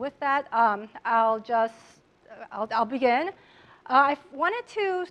with that, um, I'll just, I'll, I'll begin. Uh, I wanted to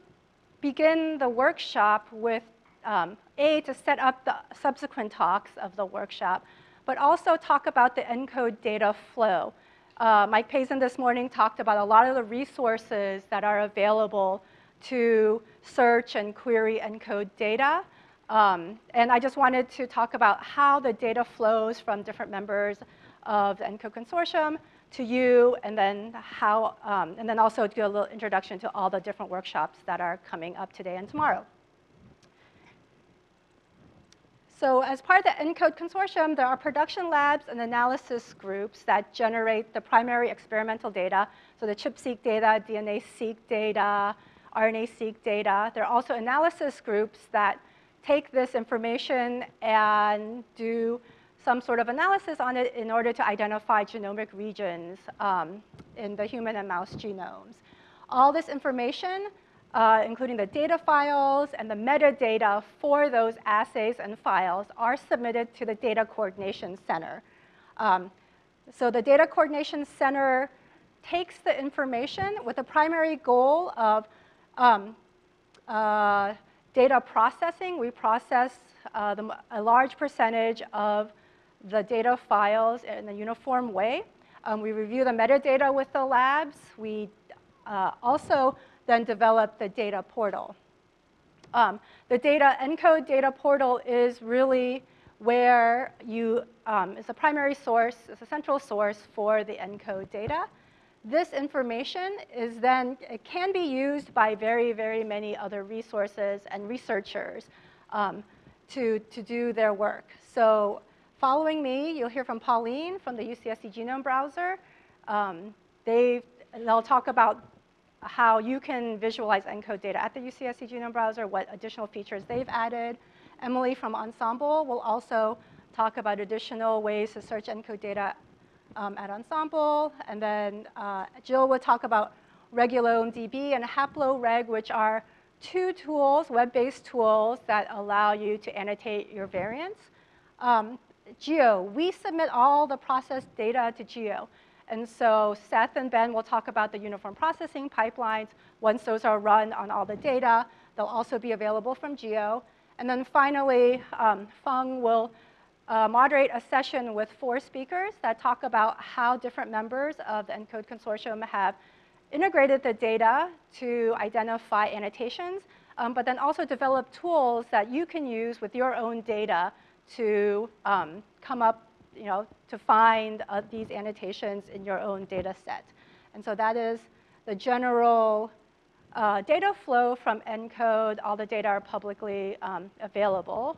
begin the workshop with, um, A, to set up the subsequent talks of the workshop, but also talk about the ENCODE data flow. Uh, Mike Pazin this morning talked about a lot of the resources that are available to search and query ENCODE data. Um, and I just wanted to talk about how the data flows from different members of the ENCODE consortium to you, and then how, um, and then also do a little introduction to all the different workshops that are coming up today and tomorrow. So as part of the ENCODE consortium, there are production labs and analysis groups that generate the primary experimental data, so the ChIP-seq data, DNase-seq data, RNA-seq data. There are also analysis groups that take this information and do some sort of analysis on it in order to identify genomic regions um, in the human and mouse genomes. All this information, uh, including the data files and the metadata for those assays and files, are submitted to the Data Coordination Center. Um, so the Data Coordination Center takes the information with the primary goal of um, uh, data processing. We process uh, the, a large percentage of the data files in a uniform way. Um, we review the metadata with the labs. We uh, also then develop the data portal. Um, the data ENCODE data portal is really where you, um, is a primary source, is a central source for the ENCODE data. This information is then, it can be used by very, very many other resources and researchers um, to, to do their work. So Following me, you'll hear from Pauline from the UCSC Genome Browser. Um, they, they'll talk about how you can visualize ENCODE data at the UCSC Genome Browser, what additional features they've added. Emily from Ensembl will also talk about additional ways to search ENCODE data um, at Ensembl. And then uh, Jill will talk about RegulomeDB and HaploReg, which are two tools, web-based tools that allow you to annotate your variants. Um, Geo, we submit all the processed data to Geo. And so Seth and Ben will talk about the uniform processing pipelines. Once those are run on all the data, they'll also be available from Geo. And then finally, um, Feng will uh, moderate a session with four speakers that talk about how different members of the ENCODE consortium have integrated the data to identify annotations, um, but then also develop tools that you can use with your own data to um, come up, you know, to find uh, these annotations in your own data set. And so that is the general uh, data flow from ENCODE. All the data are publicly um, available.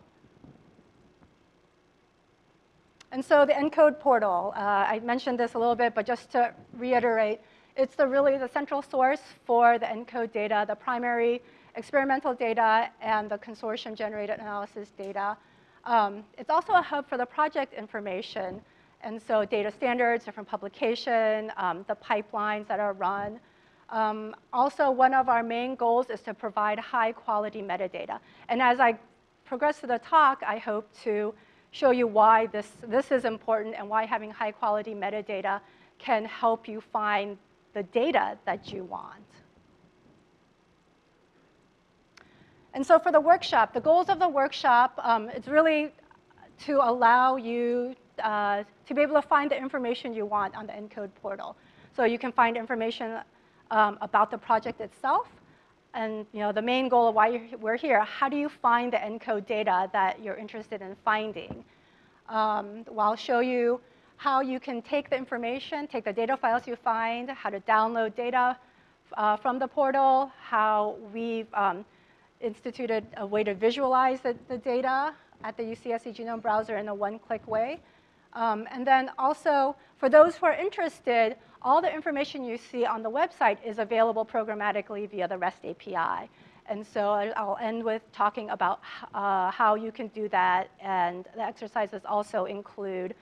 And so the ENCODE portal, uh, I mentioned this a little bit, but just to reiterate, it's the really the central source for the ENCODE data, the primary experimental data and the consortium generated analysis data. Um, it's also a hub for the project information. And so data standards, different publication, um, the pipelines that are run. Um, also, one of our main goals is to provide high quality metadata. And as I progress through the talk, I hope to show you why this, this is important and why having high quality metadata can help you find the data that you want. And so for the workshop, the goals of the workshop, um, it's really to allow you uh, to be able to find the information you want on the ENCODE portal. So you can find information um, about the project itself, and you know, the main goal of why we're here, how do you find the ENCODE data that you're interested in finding? Um, well, I'll show you how you can take the information, take the data files you find, how to download data uh, from the portal, how we've um, instituted a way to visualize the, the data at the UCSC Genome Browser in a one-click way. Um, and then also, for those who are interested, all the information you see on the website is available programmatically via the REST API. And so I'll end with talking about uh, how you can do that. And the exercises also include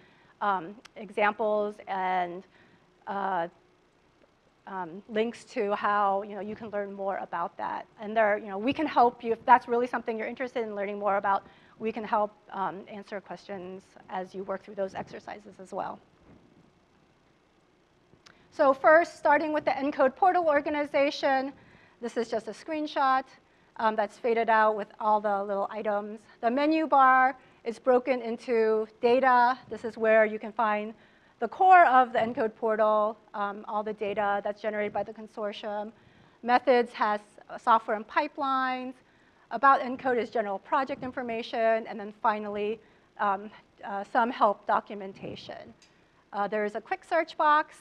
um, examples and uh, um, links to how you know you can learn more about that. And there, you know, we can help you if that's really something you're interested in learning more about. We can help um, answer questions as you work through those exercises as well. So first, starting with the ENCODE portal organization, this is just a screenshot um, that's faded out with all the little items. The menu bar is broken into data. This is where you can find the core of the ENCODE portal, um, all the data that's generated by the consortium. Methods has software and pipelines. About ENCODE is general project information. And then finally, um, uh, some help documentation. Uh, there is a quick search box.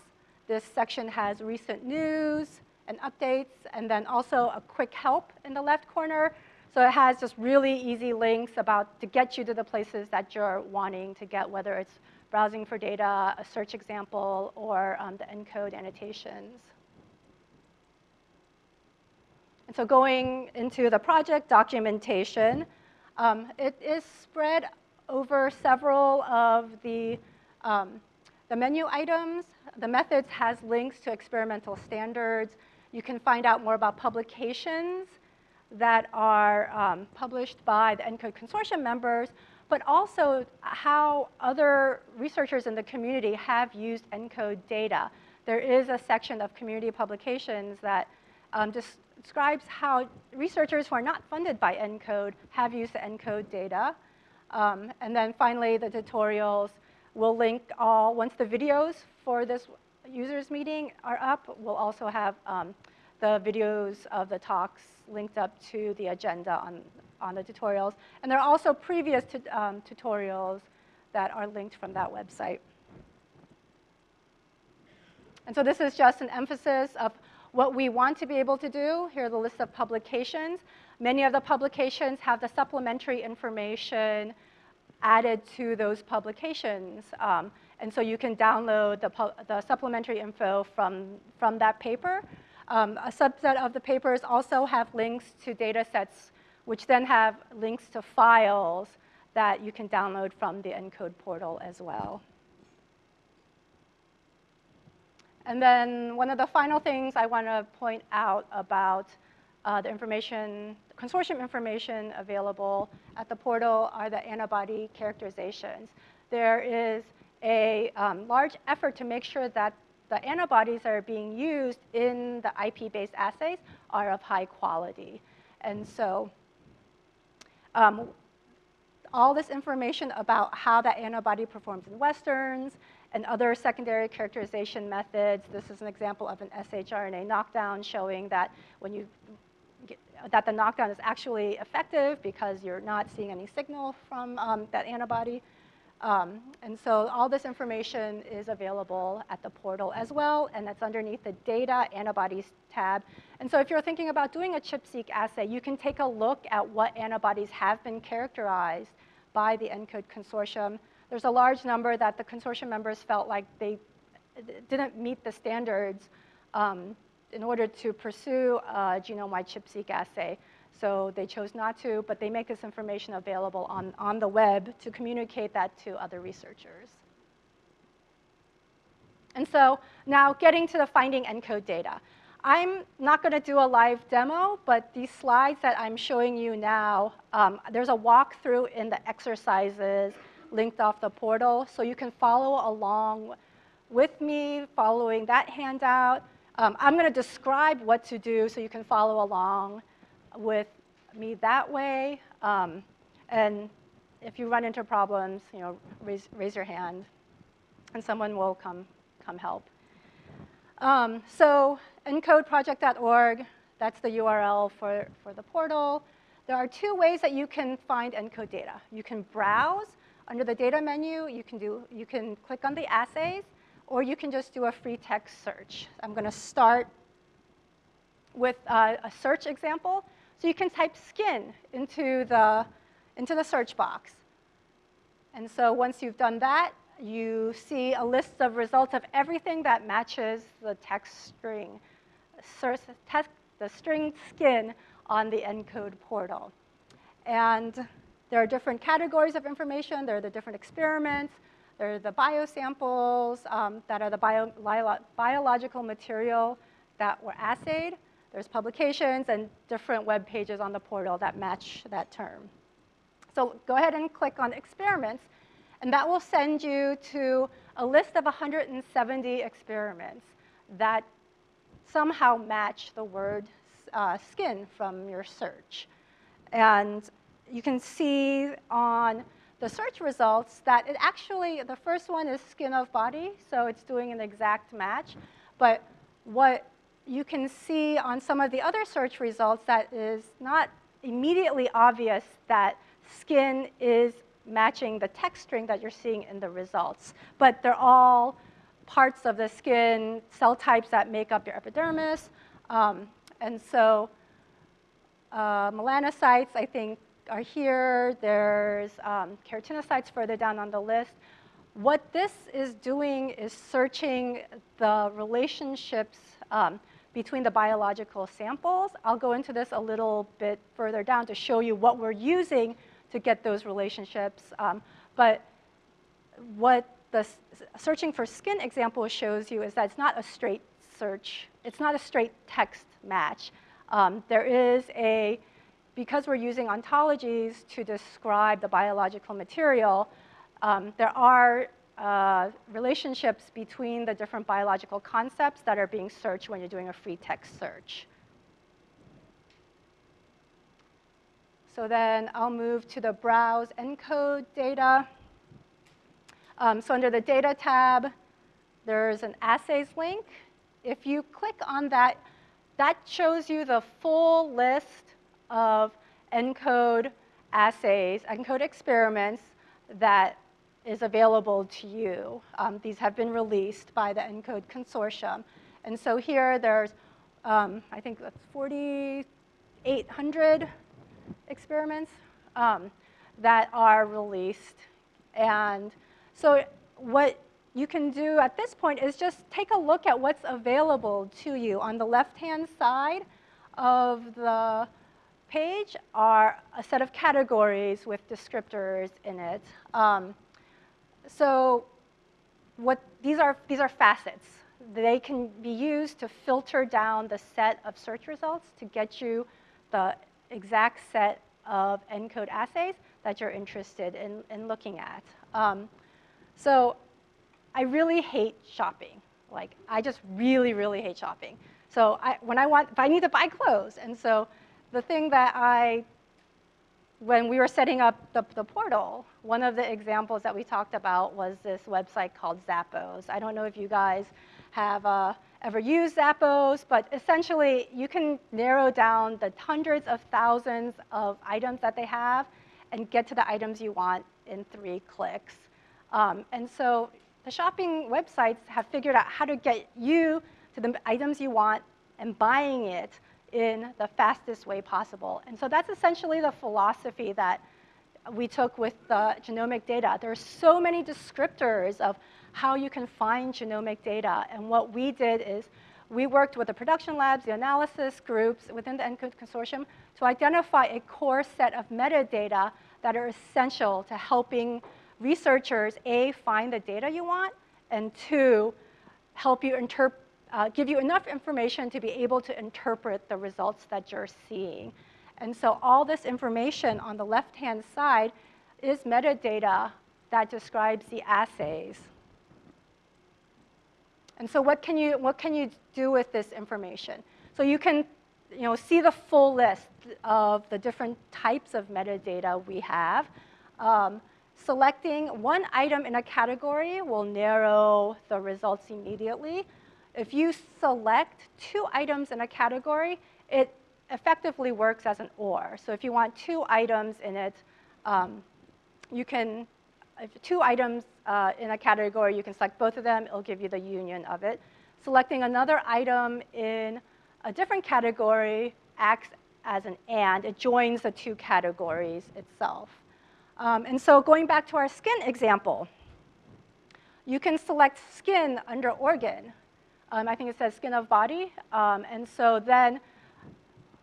This section has recent news and updates, and then also a quick help in the left corner. So it has just really easy links about to get you to the places that you're wanting to get, whether it's browsing for data, a search example, or um, the ENCODE annotations. And so going into the project documentation, um, it is spread over several of the, um, the menu items. The methods has links to experimental standards. You can find out more about publications that are um, published by the ENCODE consortium members, but also how other researchers in the community have used ENCODE data. There is a section of community publications that um, describes how researchers who are not funded by ENCODE have used the ENCODE data. Um, and then finally, the tutorials will link all, once the videos for this users meeting are up, we'll also have um, the videos of the talks linked up to the agenda on, on the tutorials. And there are also previous um, tutorials that are linked from that website. And so this is just an emphasis of what we want to be able to do. Here are the list of publications. Many of the publications have the supplementary information added to those publications. Um, and so you can download the, the supplementary info from, from that paper. Um, a subset of the papers also have links to data sets, which then have links to files that you can download from the ENCODE portal as well. And then one of the final things I want to point out about uh, the information, consortium information available at the portal are the antibody characterizations. There is a um, large effort to make sure that the antibodies that are being used in the IP-based assays are of high quality. And so um, all this information about how that antibody performs in westerns and other secondary characterization methods. This is an example of an shRNA knockdown showing that when you get, that the knockdown is actually effective because you're not seeing any signal from um, that antibody. Um, and so all this information is available at the portal as well, and that's underneath the Data Antibodies tab. And so if you're thinking about doing a ChIP-seq assay, you can take a look at what antibodies have been characterized by the ENCODE consortium. There's a large number that the consortium members felt like they didn't meet the standards um, in order to pursue a genome-wide ChIP-seq assay. So they chose not to, but they make this information available on, on the web to communicate that to other researchers. And so now getting to the finding ENCODE data. I'm not going to do a live demo, but these slides that I'm showing you now, um, there's a walkthrough in the exercises linked off the portal, so you can follow along with me following that handout. Um, I'm going to describe what to do so you can follow along with me that way. Um, and if you run into problems, you know, raise, raise your hand, and someone will come, come help. Um, so encodeproject.org, that's the URL for, for the portal. There are two ways that you can find ENCODE data. You can browse under the data menu. You can, do, you can click on the assays, or you can just do a free text search. I'm going to start with uh, a search example. So you can type skin into the, into the search box. And so once you've done that, you see a list of results of everything that matches the text string, the string skin on the ENCODE portal. And there are different categories of information. There are the different experiments. There are the biosamples um, that are the bio biological material that were assayed. There's publications and different web pages on the portal that match that term. So go ahead and click on experiments, and that will send you to a list of 170 experiments that somehow match the word uh, skin from your search. And you can see on the search results that it actually, the first one is skin of body, so it's doing an exact match. But what you can see on some of the other search results that is not immediately obvious that skin is matching the text string that you're seeing in the results. But they're all parts of the skin, cell types that make up your epidermis. Um, and so uh, melanocytes, I think, are here. There's um, keratinocytes further down on the list. What this is doing is searching the relationships um, between the biological samples. I'll go into this a little bit further down to show you what we're using to get those relationships. Um, but what the searching for skin example shows you is that it's not a straight search. It's not a straight text match. Um, there is a, because we're using ontologies to describe the biological material, um, there are uh, relationships between the different biological concepts that are being searched when you're doing a free text search. So then I'll move to the browse ENCODE data. Um, so under the data tab, there's an assays link. If you click on that, that shows you the full list of ENCODE assays, ENCODE experiments that is available to you. Um, these have been released by the ENCODE consortium. And so here there's, um, I think that's 4,800 experiments um, that are released. And so what you can do at this point is just take a look at what's available to you. On the left-hand side of the page are a set of categories with descriptors in it. Um, so what these are these are facets. They can be used to filter down the set of search results to get you the exact set of ENCODE assays that you're interested in, in looking at. Um, so I really hate shopping. Like, I just really, really hate shopping. So I, when I want, if I need to buy clothes, and so the thing that I, when we were setting up the, the portal, one of the examples that we talked about was this website called Zappos. I don't know if you guys have uh, ever used Zappos, but essentially you can narrow down the hundreds of thousands of items that they have and get to the items you want in three clicks. Um, and so the shopping websites have figured out how to get you to the items you want and buying it in the fastest way possible. And so that's essentially the philosophy that we took with the genomic data. There are so many descriptors of how you can find genomic data. And what we did is we worked with the production labs, the analysis groups within the ENCODE consortium to identify a core set of metadata that are essential to helping researchers, A, find the data you want, and two, help you interpret uh, give you enough information to be able to interpret the results that you're seeing. And so all this information on the left-hand side is metadata that describes the assays. And so what can you, what can you do with this information? So you can you know, see the full list of the different types of metadata we have. Um, selecting one item in a category will narrow the results immediately. If you select two items in a category, it effectively works as an OR. So if you want two items in it, um, you can, if two items uh, in a category, you can select both of them. It'll give you the union of it. Selecting another item in a different category acts as an AND. It joins the two categories itself. Um, and so going back to our skin example, you can select skin under organ. Um, I think it says skin of body. Um, and so then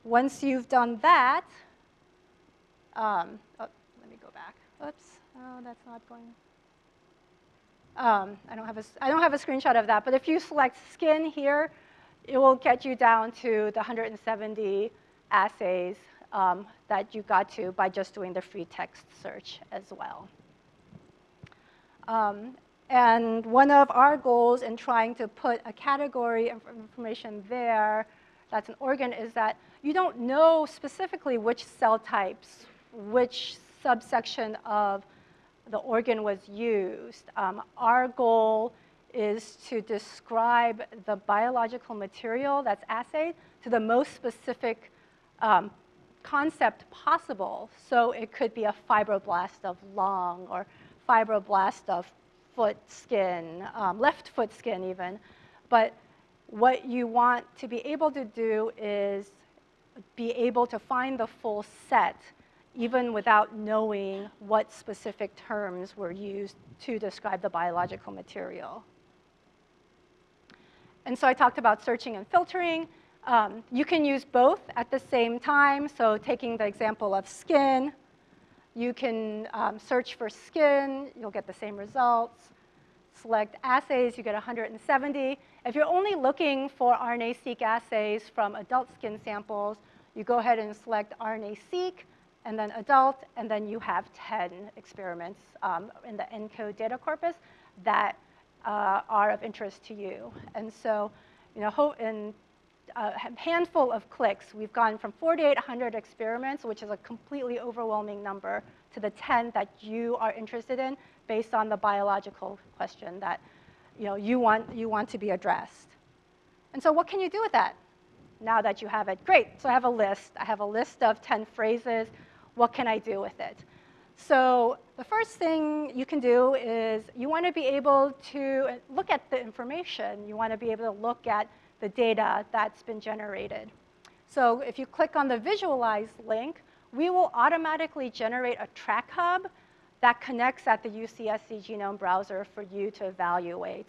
once you've done that, um, oh, let me go back. Oops, oh, that's not going. Um, I, don't have a, I don't have a screenshot of that, but if you select skin here, it will get you down to the 170 assays um, that you got to by just doing the free text search as well. Um, And one of our goals in trying to put a category of information there that's an organ is that you don't know specifically which cell types, which subsection of the organ was used. Um, our goal is to describe the biological material that's assayed to the most specific um, concept possible. So it could be a fibroblast of lung or fibroblast of foot skin, um, left foot skin even. But what you want to be able to do is be able to find the full set even without knowing what specific terms were used to describe the biological material. And so I talked about searching and filtering. Um, you can use both at the same time. So taking the example of skin, you can um, search for skin, you'll get the same results. Select assays, you get 170. If you're only looking for RNA-seq assays from adult skin samples, you go ahead and select RNA-seq, and then adult, and then you have 10 experiments um, in the ENCODE data corpus that uh, are of interest to you. And so, you know, in a handful of clicks, we've gone from 4,800 experiments, which is a completely overwhelming number, to the 10 that you are interested in based on the biological question that you, know, you, want, you want to be addressed. And so what can you do with that now that you have it? Great, so I have a list. I have a list of 10 phrases. What can I do with it? So the first thing you can do is you want to be able to uh, look at the information. You want to be able to look at the data that's been generated. So if you click on the visualize link, we will automatically generate a track hub that connects at the UCSC genome browser for you to evaluate.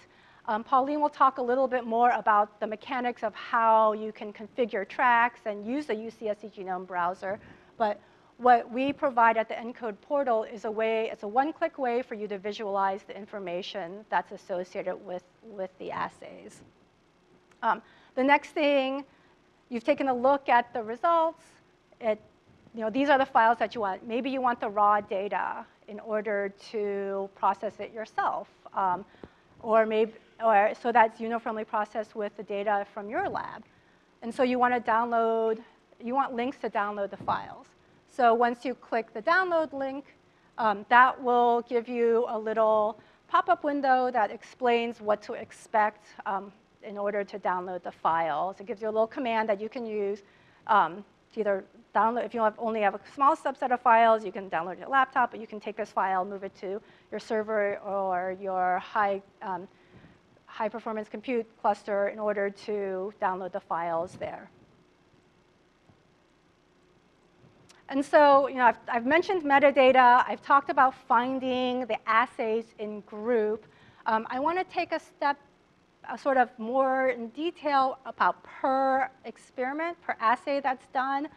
Um, Pauline will talk a little bit more about the mechanics of how you can configure tracks and use the UCSC genome browser. But what we provide at the ENCODE portal is a way, it's a one-click way for you to visualize the information that's associated with, with the assays. Um, the next thing, you've taken a look at the results. It, you know, these are the files that you want. Maybe you want the raw data in order to process it yourself. Um, or maybe, or so that's uniformly processed with the data from your lab. And so you want to download, you want links to download the files. So once you click the download link, um, that will give you a little pop-up window that explains what to expect um, in order to download the files. It gives you a little command that you can use um, to either download, if you have only have a small subset of files, you can download your laptop, but you can take this file, move it to your server or your high, um, high performance compute cluster in order to download the files there. And so, you know, I've, I've, mentioned metadata. I've talked about finding the assays in group. Um, I want to take a step sort of more in detail about per experiment, per assay that's done,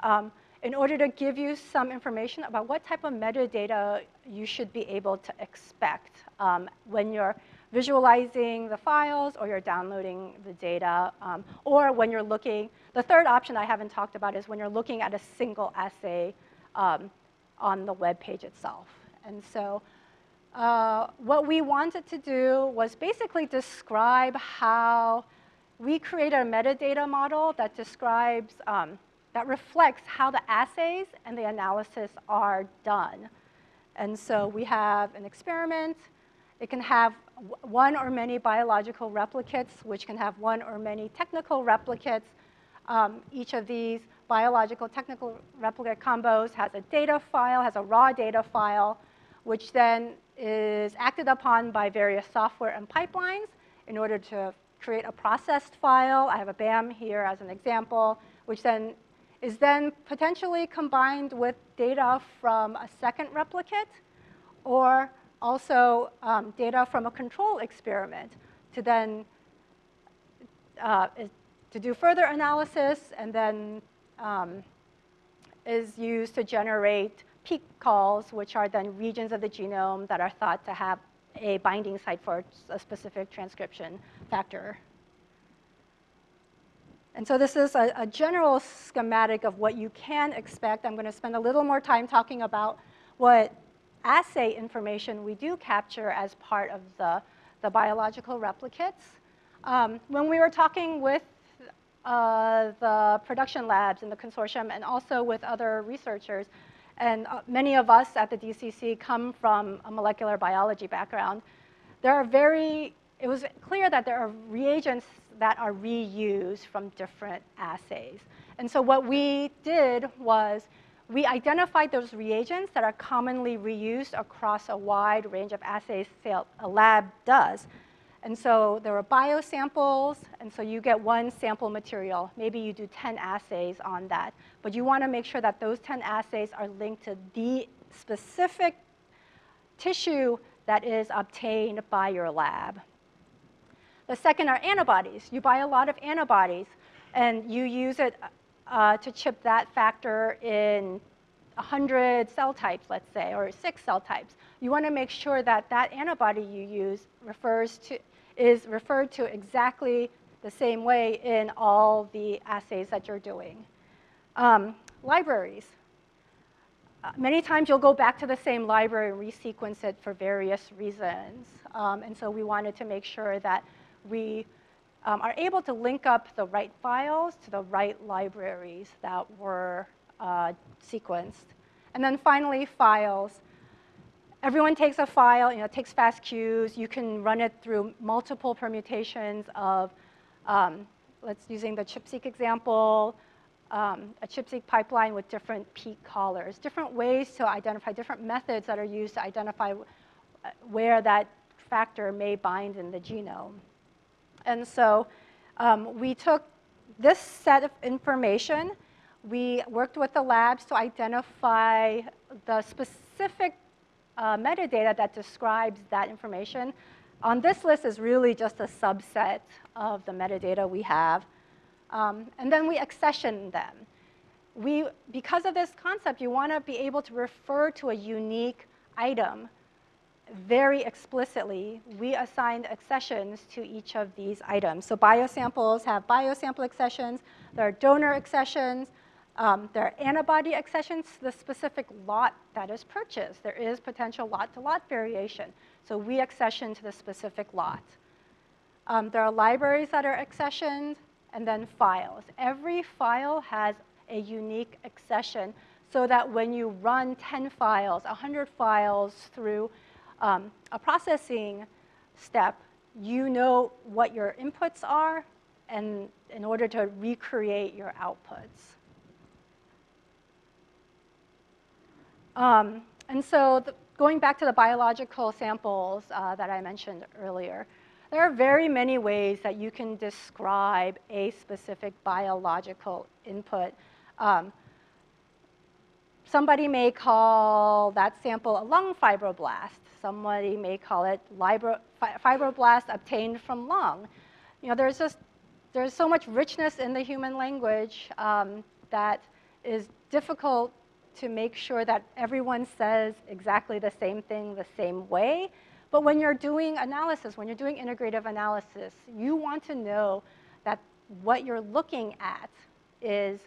um, in order to give you some information about what type of metadata you should be able to expect um, when you're visualizing the files or you're downloading the data, um, or when you're looking, the third option I haven't talked about is when you're looking at a single assay um, on the web page itself. And so uh, what we wanted to do was basically describe how we created a metadata model that describes, um, that reflects how the assays and the analysis are done. And so we have an experiment, it can have one or many biological replicates, which can have one or many technical replicates. Um, each of these biological technical replicate combos has a data file, has a raw data file, which then is acted upon by various software and pipelines in order to create a processed file. I have a BAM here as an example, which then is then potentially combined with data from a second replicate or also um, data from a control experiment to then uh, to do further analysis and then um, is used to generate peak calls, which are then regions of the genome that are thought to have a binding site for a specific transcription factor. And so this is a, a, general schematic of what you can expect. I'm going to spend a little more time talking about what assay information we do capture as part of the, the biological replicates. Um, when we were talking with uh, the production labs in the consortium and also with other researchers, and uh, many of us at the DCC come from a molecular biology background, there are very, it was clear that there are reagents that are reused from different assays. And so what we did was we identified those reagents that are commonly reused across a wide range of assays a lab does. And so there were biosamples, and so you get one sample material. Maybe you do 10 assays on that. But you want to make sure that those 10 assays are linked to the specific tissue that is obtained by your lab. The second are antibodies. You buy a lot of antibodies, and you use it uh, to chip that factor in 100 cell types, let's say, or six cell types. You want to make sure that that antibody you use refers to, is referred to exactly the same way in all the assays that you're doing. Um, libraries. Uh, many times you'll go back to the same library and resequence it for various reasons. Um, and so we wanted to make sure that we um, are able to link up the right files to the right libraries that were uh, sequenced. And then finally, files everyone takes a file, you know, takes FASTQs. You can run it through multiple permutations of, um, let's using the ChIP-seq example, um, a ChIP-seq pipeline with different peak callers, different ways to identify, different methods that are used to identify uh, where that factor may bind in the genome. And so um, we took this set of information, we worked with the labs to identify the specific uh, metadata that describes that information. On this list is really just a subset of the metadata we have. Um, and then we accession them. We, because of this concept, you want to be able to refer to a unique item very explicitly. We assigned accessions to each of these items. So biosamples have biosample accessions. There are donor accessions. Um, there are antibody accessions to the specific lot that is purchased. There is potential lot-to-lot -lot variation. So we accession to the specific lot. Um, there are libraries that are accessioned, and then files. Every file has a unique accession so that when you run 10 files, 100 files through um, a processing step, you know what your inputs are and in order to recreate your outputs. Um, and so the, going back to the biological samples uh, that I mentioned earlier, there are very many ways that you can describe a specific biological input. Um, somebody may call that sample a lung fibroblast. Somebody may call it fibroblast obtained from lung. You know, there's just there's so much richness in the human language um, that is difficult to make sure that everyone says exactly the same thing the same way. But when you're doing analysis, when you're doing integrative analysis, you want to know that what you're looking at is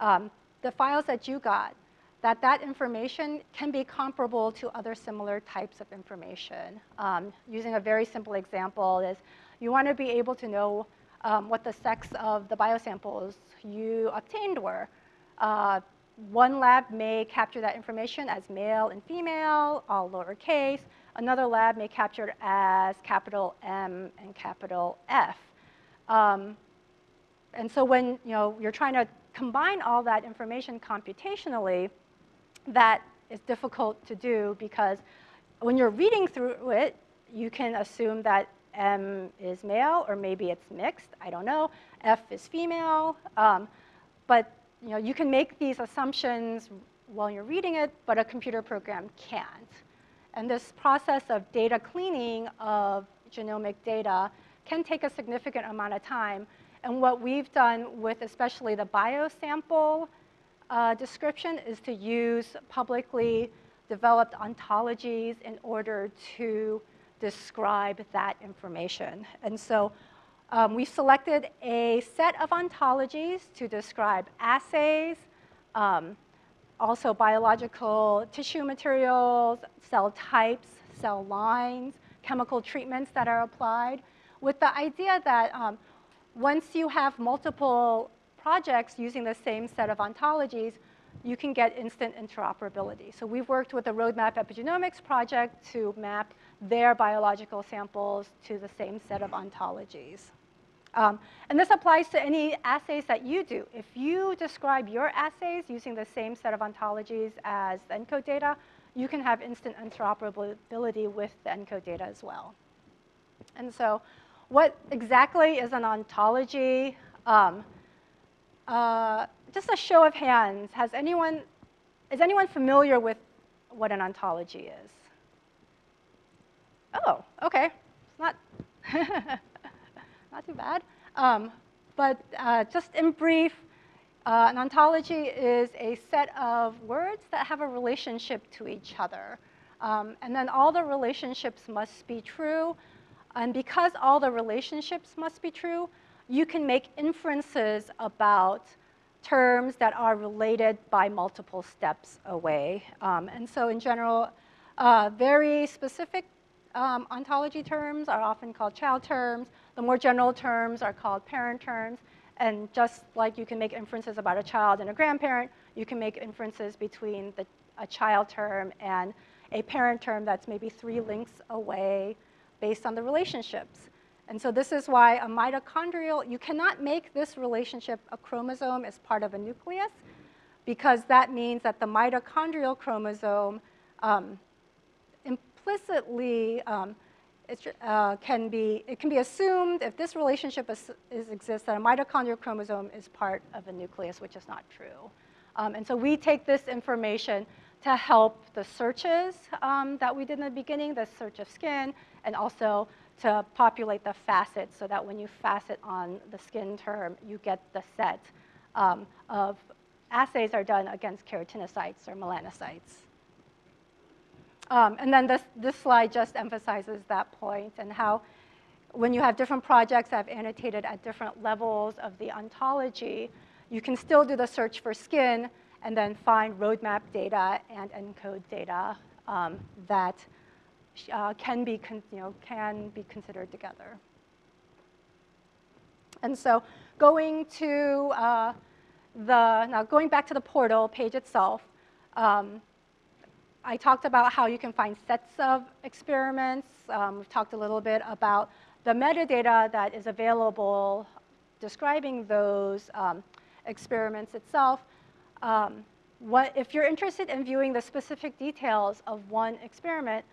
um, the files that you got, that that information can be comparable to other similar types of information. Um, using a very simple example is you want to be able to know um, what the sex of the biosamples you obtained were. Uh, one lab may capture that information as male and female, all lowercase. Another lab may capture it as capital M and capital F. Um, and so when you know, you're trying to combine all that information computationally, that is difficult to do because when you're reading through it, you can assume that M is male, or maybe it's mixed, I don't know. F is female. Um, but you know, you can make these assumptions while you're reading it, but a computer program can't. And this process of data cleaning of genomic data can take a significant amount of time. And what we've done with especially the biosample uh, description is to use publicly developed ontologies in order to describe that information. And so um, we selected a set of ontologies to describe assays, um, also biological tissue materials, cell types, cell lines, chemical treatments that are applied, with the idea that um, once you have multiple projects using the same set of ontologies, you can get instant interoperability. So we've worked with the Roadmap Epigenomics project to map their biological samples to the same set of ontologies. Um, and this applies to any assays that you do. If you describe your assays using the same set of ontologies as the ENCODE data, you can have instant interoperability with the ENCODE data as well. And so what exactly is an ontology? Um, uh, just a show of hands, has anyone, is anyone familiar with what an ontology is? Oh, okay, it's not, not too bad. Um, but uh, just in brief, uh, an ontology is a set of words that have a relationship to each other. Um, and then all the relationships must be true. And because all the relationships must be true, you can make inferences about terms that are related by multiple steps away. Um, and so in general, uh, very specific um, ontology terms are often called child terms. The more general terms are called parent terms. And just like you can make inferences about a child and a grandparent, you can make inferences between the, a child term and a parent term that's maybe three links away based on the relationships. And so this is why a mitochondrial, you cannot make this relationship a chromosome as part of a nucleus because that means that the mitochondrial chromosome um, implicitly um, it, uh, can be, it can be assumed if this relationship is, is, exists that a mitochondrial chromosome is part of a nucleus, which is not true. Um, and so we take this information to help the searches um, that we did in the beginning, the search of skin, and also to populate the facets so that when you facet on the skin term, you get the set um, of assays are done against keratinocytes or melanocytes. Um, and then this, this slide just emphasizes that point and how when you have different projects that have annotated at different levels of the ontology, you can still do the search for skin and then find roadmap data and ENCODE data um, that uh, can, be you know, can be considered together. And so going to uh, the, now going back to the portal page itself, um, I talked about how you can find sets of experiments. Um, we've talked a little bit about the metadata that is available describing those um, experiments itself. Um, what, if you're interested in viewing the specific details of one experiment,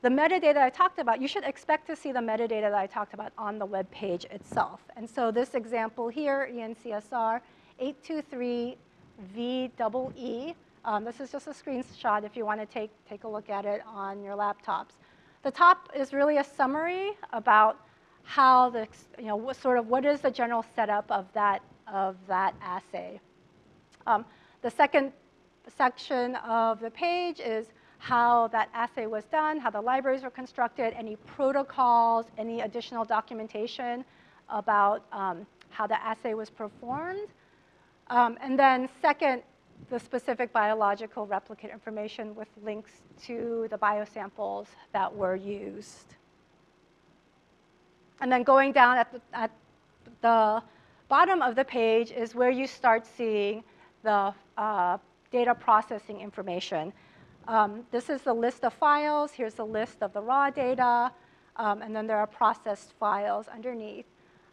the metadata I talked about, you should expect to see the metadata that I talked about on the web page itself. And so this example here, ENCSR 823VEE, um, this is just a screenshot if you want to take, take a look at it on your laptops. The top is really a summary about how the, you know, what sort of, what is the general setup of that, of that assay. Um, the second section of the page is how that assay was done, how the libraries were constructed, any protocols, any additional documentation about um, how the assay was performed. Um, and then second, the specific biological replicate information with links to the biosamples that were used. And then going down at the, at the bottom of the page is where you start seeing the uh, data processing information. Um, this is the list of files. Here's the list of the raw data. Um, and then there are processed files underneath.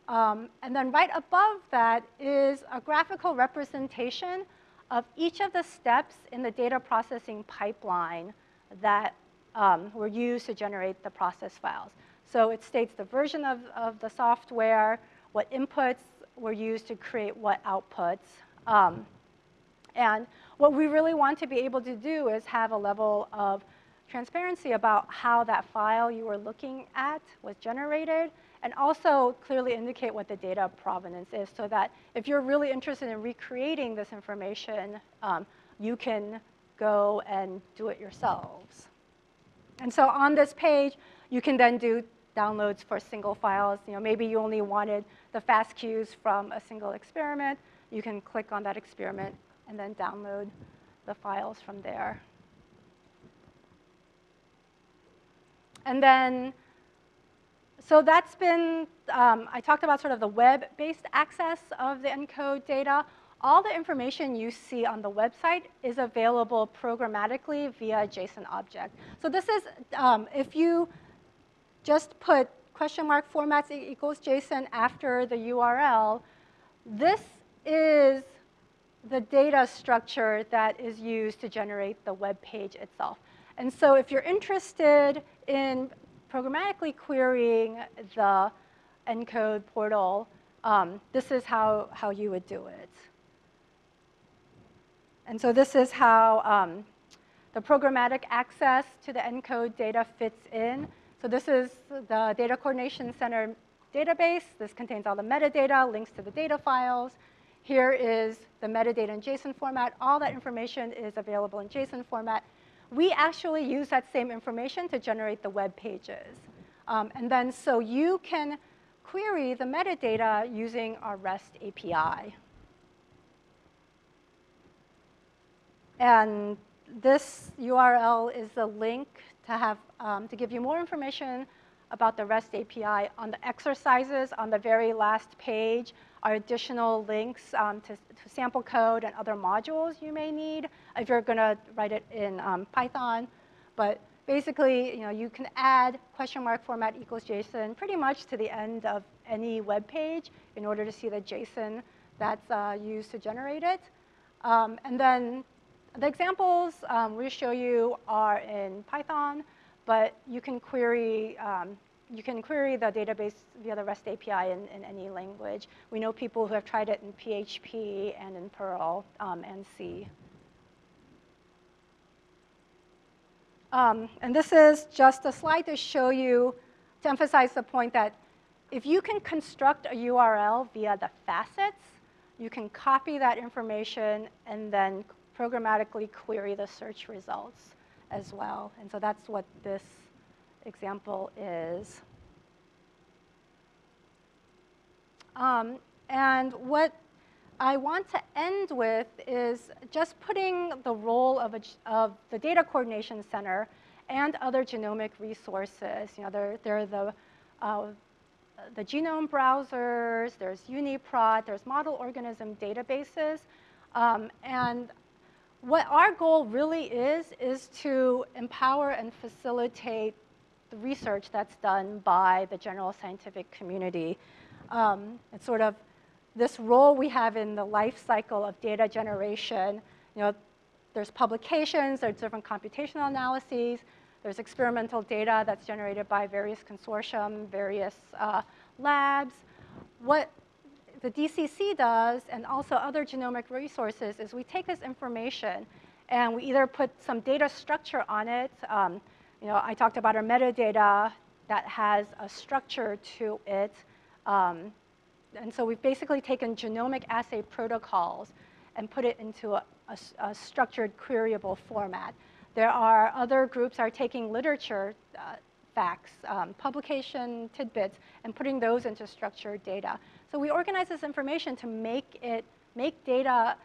Um, and then right above that is a graphical representation of each of the steps in the data processing pipeline that um, were used to generate the process files. So it states the version of, of the software, what inputs were used to create what outputs. Um, and what we really want to be able to do is have a level of transparency about how that file you were looking at was generated, and also clearly indicate what the data provenance is so that if you're really interested in recreating this information, um, you can go and do it yourselves. And so on this page, you can then do downloads for single files. You know, maybe you only wanted the FASTQs from a single experiment. You can click on that experiment and then download the files from there. And then, so that's been, um, I talked about sort of the web-based access of the ENCODE data. All the information you see on the website is available programmatically via JSON object. So this is, um, if you just put question mark formats equals JSON after the URL, this is the data structure that is used to generate the web page itself. And so if you're interested in programmatically querying the ENCODE portal, um, this is how, how you would do it. And so this is how um, the programmatic access to the ENCODE data fits in. So this is the Data Coordination Center database. This contains all the metadata, links to the data files. Here is the metadata in JSON format. All that information is available in JSON format. We actually use that same information to generate the web pages. Um, and then so you can query the metadata using our REST API. And this URL is the link to have um, to give you more information about the REST API. On the exercises on the very last page are additional links um, to, to, sample code and other modules you may need if you're going to write it in um, Python. But basically, you know, you can add question mark format equals JSON pretty much to the end of any web page in order to see the JSON that's uh, used to generate it. Um, and then the examples um, we show you are in Python, but you can query um, you can query the database via the REST API in, in, any language. We know people who have tried it in PHP and in Perl um, and C. Um, and this is just a slide to show you, to emphasize the point that if you can construct a URL via the facets, you can copy that information and then programmatically query the search results as well. And so that's what this example is. Um, and what I want to end with is just putting the role of, a, of the Data Coordination Center and other genomic resources. You know, there, there are the, uh, the genome browsers, there's UniProt, there's model organism databases. Um, and what our goal really is, is to empower and facilitate the research that's done by the general scientific community. Um, it's sort of this role we have in the life cycle of data generation. You know, there's publications, there's different computational analyses, there's experimental data that's generated by various consortium, various uh, labs. What the DCC does, and also other genomic resources, is we take this information and we either put some data structure on it. Um, you know, I talked about our metadata that has a structure to it. Um, and so we've basically taken genomic assay protocols and put it into a, a, a structured queryable format. There are other groups are taking literature uh, facts, um, publication tidbits, and putting those into structured data. So we organize this information to make it, make data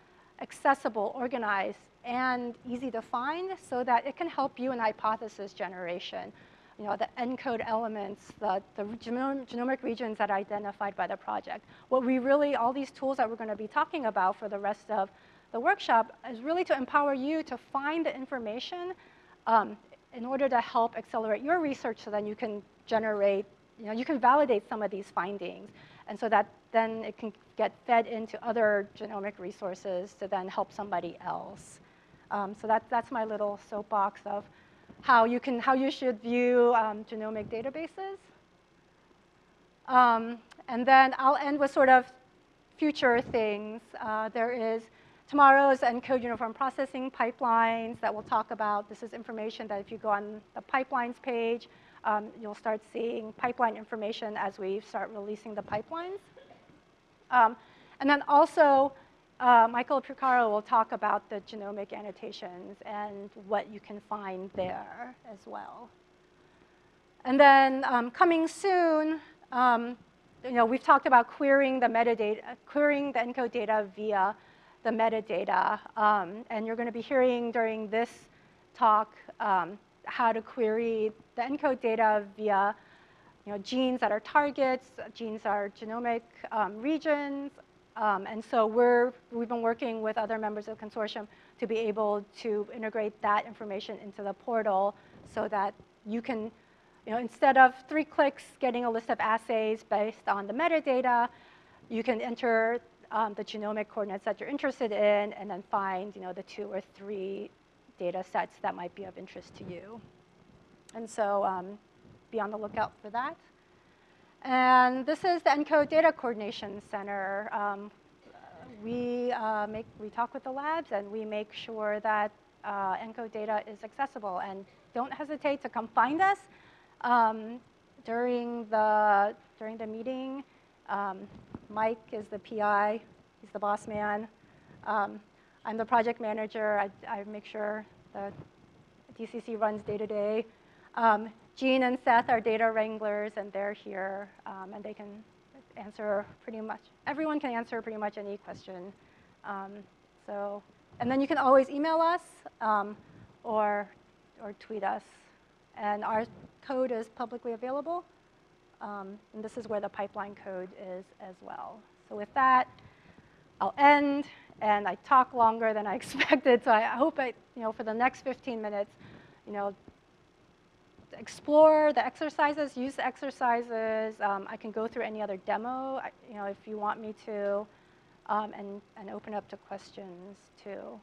accessible, organized, and easy to find so that it can help you in hypothesis generation. You know, the ENCODE elements, the, the genomic regions that are identified by the project. What we really, all these tools that we're going to be talking about for the rest of the workshop is really to empower you to find the information um, in order to help accelerate your research so that you can generate, you know, you can validate some of these findings. And so that then it can get fed into other genomic resources to then help somebody else. Um, so that, that's my little soapbox of how you, can, how you should view um, genomic databases. Um, and then I'll end with sort of future things. Uh, there is tomorrow's ENCODE uniform processing pipelines that we'll talk about. This is information that if you go on the pipelines page, um, you'll start seeing pipeline information as we start releasing the pipelines. Um, and then also, uh, Michael Purcaro will talk about the genomic annotations and what you can find there as well. And then um, coming soon, um, you know, we've talked about querying the metadata, querying the ENCODE data via the metadata. Um, and you're going to be hearing during this talk um, how to query the ENCODE data via you know, genes that are targets, genes that are genomic um, regions. Um, and so we're, we've been working with other members of the consortium to be able to integrate that information into the portal so that you can, you know, instead of three clicks getting a list of assays based on the metadata, you can enter um, the genomic coordinates that you're interested in and then find, you know, the two or three data sets that might be of interest to you. And so um, be on the lookout for that. And this is the ENCODE Data Coordination Center. Um, we, uh, make, we talk with the labs and we make sure that uh, ENCODE data is accessible. And don't hesitate to come find us. Um, during, the, during the meeting, um, Mike is the PI, he's the boss man. Um, I'm the project manager. I, I, make sure the DCC runs day to day. Um, Jean and Seth are data wranglers, and they're here, um, and they can answer pretty much, everyone can answer pretty much any question. Um, so, and then you can always email us um, or, or tweet us. And our code is publicly available. Um, and this is where the pipeline code is as well. So with that, I'll end. And I talk longer than I expected. So I hope I, you know, for the next 15 minutes, you know, explore the exercises, use the exercises. Um, I can go through any other demo, you know, if you want me to, um, and, and open up to questions too.